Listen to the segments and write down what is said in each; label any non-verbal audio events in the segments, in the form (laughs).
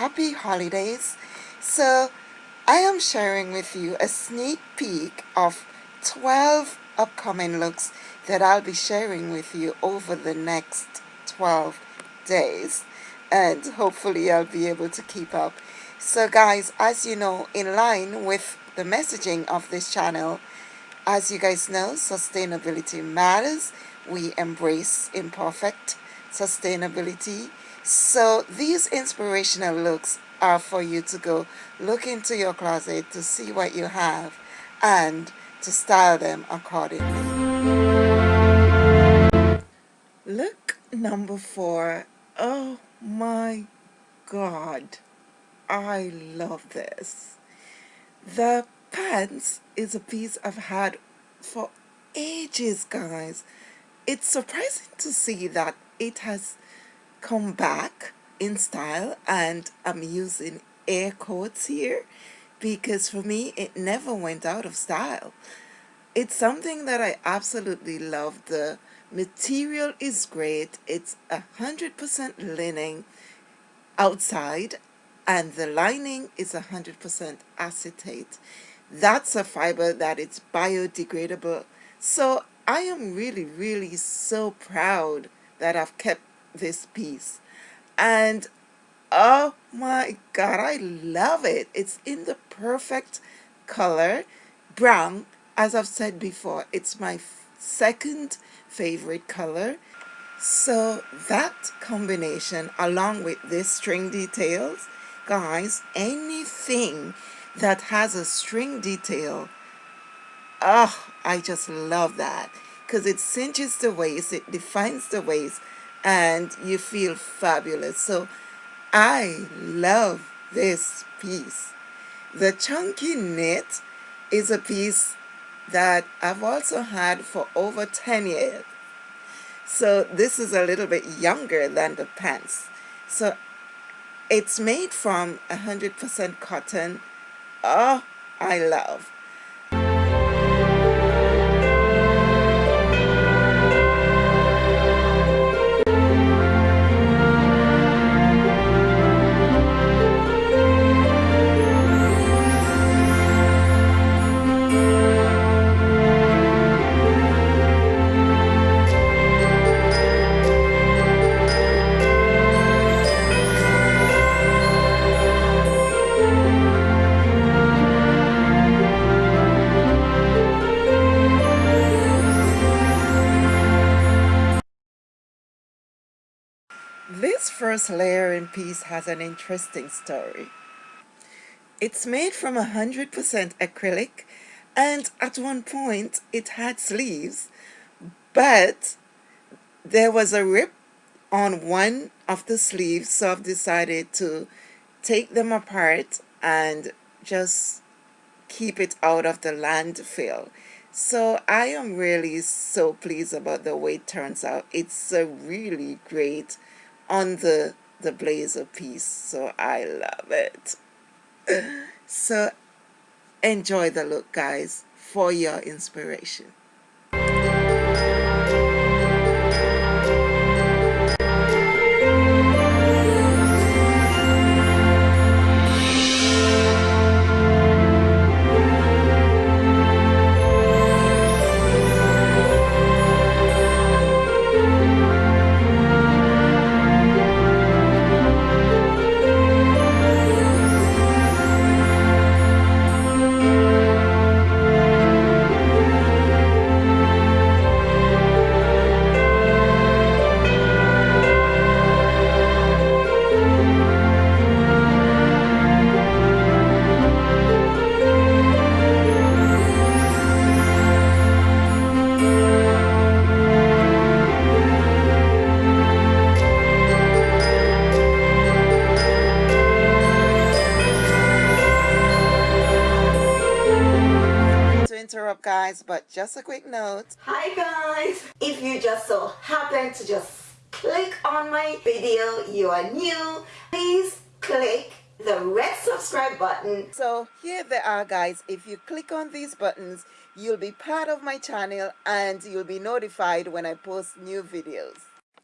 Happy holidays. So I am sharing with you a sneak peek of 12 upcoming looks that I'll be sharing with you over the next 12 days and hopefully I'll be able to keep up. So guys, as you know, in line with the messaging of this channel, as you guys know, sustainability matters. We embrace imperfect sustainability so these inspirational looks are for you to go look into your closet to see what you have and to style them accordingly. Look number four. Oh my god. I love this. The pants is a piece I've had for ages guys. It's surprising to see that it has come back in style and I'm using air quotes here because for me it never went out of style. It's something that I absolutely love. The material is great. It's a hundred percent linen outside and the lining is a hundred percent acetate. That's a fiber that it's biodegradable. So I am really, really so proud that I've kept this piece. And oh my god I love it. It's in the perfect color brown as I've said before. It's my second favorite color. So that combination along with this string details guys anything that has a string detail oh I just love that. Because it cinches the waist it defines the waist and you feel fabulous. So I love this piece. The chunky knit is a piece that I've also had for over 10 years. So this is a little bit younger than the pants. So it's made from 100% cotton. Oh, I love. This first layering piece has an interesting story. It's made from 100% acrylic and at one point it had sleeves but there was a rip on one of the sleeves so I've decided to take them apart and just keep it out of the landfill. So I am really so pleased about the way it turns out. It's a really great on the the blazer piece so I love it. (laughs) So enjoy the look guys for your inspiration interrupt guys but just a quick note hi guys if you just so happen to just click on my video you are new please click the red subscribe button so here they are guys if you click on these buttons you'll be part of my channel and you'll be notified when I post new videos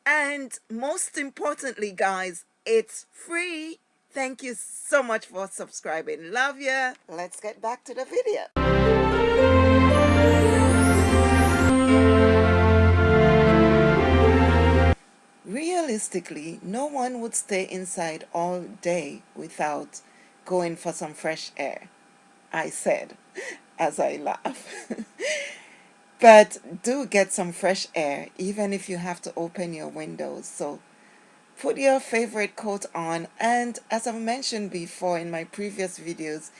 and most importantly guys It's free. Thank you so much for subscribing. Love ya. Let's get back to the video. Realistically, no one would stay inside all day without going for some fresh air. I said (laughs) as I laugh. (laughs) but do get some fresh air even if you have to open your windows. So put your favorite coat on and as I've mentioned before in my previous videos,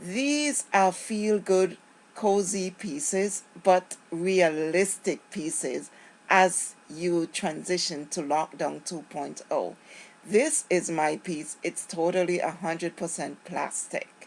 these are feel-good cozy pieces but realistic pieces as you transition to lockdown 2.0. This is my piece. It's totally 100% plastic